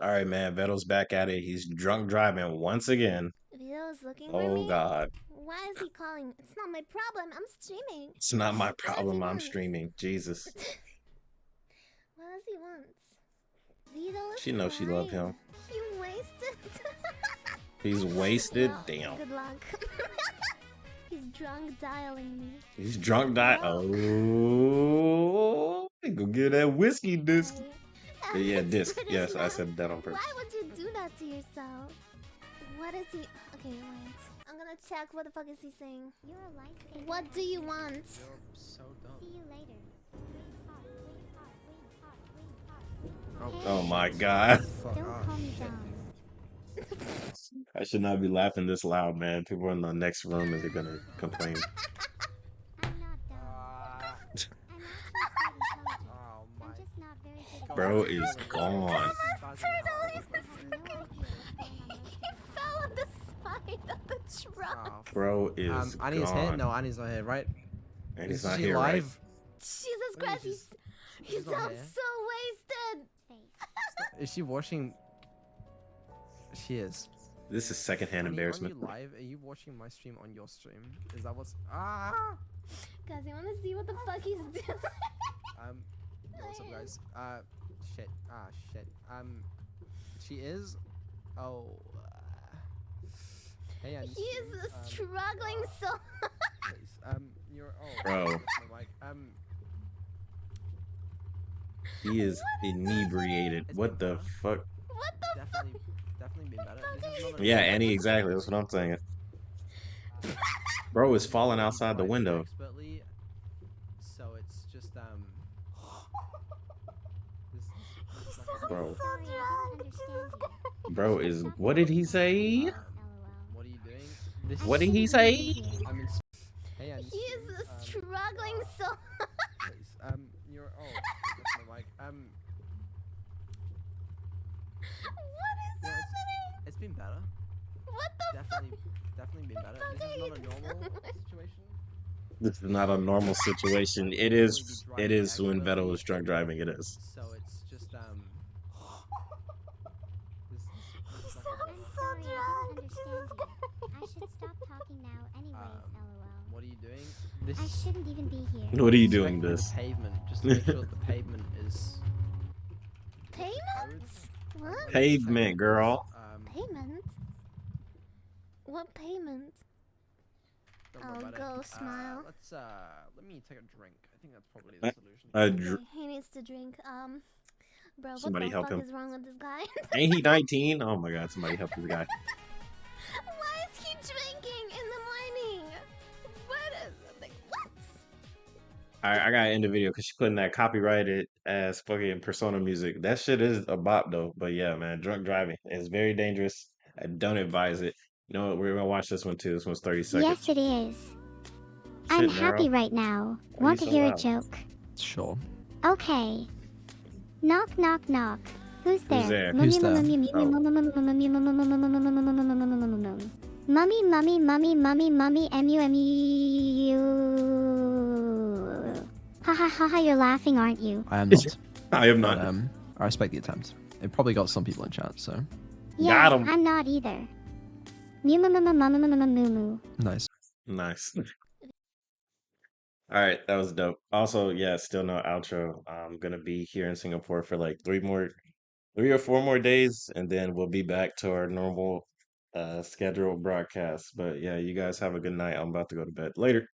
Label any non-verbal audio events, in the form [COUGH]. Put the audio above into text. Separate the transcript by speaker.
Speaker 1: All right, man. Vedal's back at it. He's drunk driving once again.
Speaker 2: Vedal's looking for
Speaker 1: oh,
Speaker 2: me. Oh.
Speaker 1: God,
Speaker 2: Why is he calling? It's not my problem. I'm streaming.
Speaker 1: it's not my
Speaker 2: What does he
Speaker 1: problem. I'm streaming. Jesus, [LAUGHS]
Speaker 2: what does he want?
Speaker 1: She knows she love
Speaker 2: fine.
Speaker 1: him.
Speaker 2: You wasted. [LAUGHS]
Speaker 1: He's wasted.
Speaker 2: Well,
Speaker 1: Damn.
Speaker 2: Good luck. [LAUGHS] He's drunk dialing me.
Speaker 1: He's drunk. dialing. Oh, go get that whiskey disc.
Speaker 2: Hey,
Speaker 1: Yeah,
Speaker 2: Alex, [LAUGHS]
Speaker 1: disc.
Speaker 2: British
Speaker 1: Yes, I said that on purpose.
Speaker 2: Why would you do that to yourself? What is he? Okay, wait. I'm gonna check. What the fuck is he saying?
Speaker 3: You're a lifesaver.
Speaker 2: What do you want?
Speaker 4: You're so dumb.
Speaker 3: See you later.
Speaker 1: Oh my God.
Speaker 3: Don't
Speaker 4: off.
Speaker 3: call.
Speaker 1: I should not be laughing this loud, man. People in the next room is gonna complain. [LAUGHS]
Speaker 3: I'm not dumb.
Speaker 4: Ah,
Speaker 3: I'm actually quite intelligent.
Speaker 4: oh my
Speaker 3: I'm just not very good at
Speaker 1: Bro
Speaker 3: math.
Speaker 1: is gone.
Speaker 2: Turtle is
Speaker 3: I have no idea what's going on
Speaker 2: He fell on the side of the truck.
Speaker 4: Oh,
Speaker 1: Bro is gone.
Speaker 4: um, Annie's here?
Speaker 1: gone.
Speaker 4: No, Annie's not here, right?
Speaker 1: And he's
Speaker 4: Is
Speaker 1: not
Speaker 4: she
Speaker 1: here, right?
Speaker 4: live?
Speaker 2: Jesus Christ, he's, he sounds so wasted. [LAUGHS]
Speaker 4: Is she watching? She is.
Speaker 1: This is secondhand
Speaker 4: Annie,
Speaker 1: embarrassment.
Speaker 4: Are you live? Are you watching my stream on your stream? Is that what's ah?
Speaker 2: Guys, you wanna see what the fuck he's doing?
Speaker 4: Um, yo, what's up, guys? Uh, shit. Ah, shit. Um, she is. Oh. Uh, hey, Annie.
Speaker 2: he is
Speaker 4: um,
Speaker 2: struggling
Speaker 4: uh,
Speaker 2: so.
Speaker 4: please. Um, you're. Oh.
Speaker 1: Bro.
Speaker 4: my mic. Um.
Speaker 1: He is inebriated.
Speaker 4: It's
Speaker 1: What the
Speaker 4: better.
Speaker 1: fuck?
Speaker 2: What the fuck?
Speaker 4: Definitely, definitely been better. This is not a
Speaker 1: Yeah,
Speaker 4: normal-
Speaker 1: Annie, exactly. That's what I'm saying. Bro is falling outside the window.
Speaker 4: Expertly, so it's just um. This, this is like a-
Speaker 1: Bro.
Speaker 2: So
Speaker 3: Sorry, I
Speaker 2: drunk.
Speaker 3: don't
Speaker 2: Jesus
Speaker 3: understand
Speaker 2: Christ.
Speaker 3: You.
Speaker 1: Bro is. What did he say?
Speaker 4: What are you doing? This
Speaker 1: What did he say?
Speaker 3: be.
Speaker 4: I'm in. Hey, Annie.
Speaker 2: He is
Speaker 4: stream, um,
Speaker 2: struggling so. [LAUGHS]
Speaker 4: Um, you're. Oh, that's my mic. Um,
Speaker 2: What is
Speaker 4: Yeah, it's-
Speaker 2: happening?
Speaker 4: it's been better.
Speaker 2: What the
Speaker 4: Definitely, definitely been better. This is not a normal situation.
Speaker 1: This is not a normal situation. It is. It is when Vedal was drunk driving. It is.
Speaker 4: So it's just um. This, [LAUGHS] this is like a
Speaker 2: I'm so
Speaker 3: Sorry, I
Speaker 2: drunk.
Speaker 3: don't
Speaker 2: Jesus
Speaker 3: understand
Speaker 2: Christ.
Speaker 3: you. I should stop talking now anyways,
Speaker 4: Um,
Speaker 3: lol.
Speaker 4: What are you doing? This
Speaker 3: I shouldn't even be here.
Speaker 1: What are you doing? This.
Speaker 4: The pavement, just to make sure the pavement is
Speaker 2: Payment? What?
Speaker 1: Pavement, girl.
Speaker 4: Um,
Speaker 2: Payment? What payment?
Speaker 4: don't worry
Speaker 2: Oh,
Speaker 4: about it.
Speaker 2: go
Speaker 4: Uh,
Speaker 2: smile.
Speaker 4: let's uh, let me take a drink. I think that's probably
Speaker 1: Uh,
Speaker 4: the solution.
Speaker 1: A dr-
Speaker 2: Okay, he needs to drink. Um, bro, what
Speaker 1: Somebody
Speaker 2: the
Speaker 1: help
Speaker 2: fuck
Speaker 1: him.
Speaker 2: is wrong with this guy? [LAUGHS]
Speaker 1: Ain't he 19? Oh my god, somebody help this guy. [LAUGHS]
Speaker 2: Why is he drinking in the morning? What is like what?
Speaker 1: Alright, I gotta end the video because she putting that copyrighted ass fucking persona music. That shit is a bop though. But yeah, man, drunk driving is very dangerous. I don't advise it. You know what? We're gonna watch this one too. This one's 30 seconds.
Speaker 3: Yes, it is. I'm
Speaker 1: Shit,
Speaker 3: happy
Speaker 1: Meryl.
Speaker 3: right now.
Speaker 1: Why
Speaker 3: Want to
Speaker 1: so
Speaker 3: hear a joke?
Speaker 4: Sure.
Speaker 3: Okay. Knock, knock, knock. Who's there?
Speaker 1: there?
Speaker 3: Mummy,
Speaker 4: Who's there?
Speaker 3: mummy, mummy,
Speaker 1: Oh.
Speaker 3: mummy, mummy, mummy, mummy, mummy, mummy, mummy, mummy, mummy, mummy, mummy. Mummy, mummy, mummy, mummy, mummy, M U M U. Ha ha ha ha! You're laughing, aren't you?
Speaker 4: I am not.
Speaker 1: I am
Speaker 4: but,
Speaker 1: not.
Speaker 4: um, I respect the attempt. It probably got some people in chat, so
Speaker 3: Yeah,
Speaker 1: Got 'em.
Speaker 3: I'm not either. Mew, moo, moo, moo, moo, moo, moo, moo, moo, moo.
Speaker 4: nice.
Speaker 1: Nice. All right, that was dope. Also, yeah, still no outro. I'm gonna be here in Singapore for like three more, three or four more days, and then we'll be back to our normal uh scheduled broadcast. But yeah, you guys have a good night. I'm about to go to bed. Later.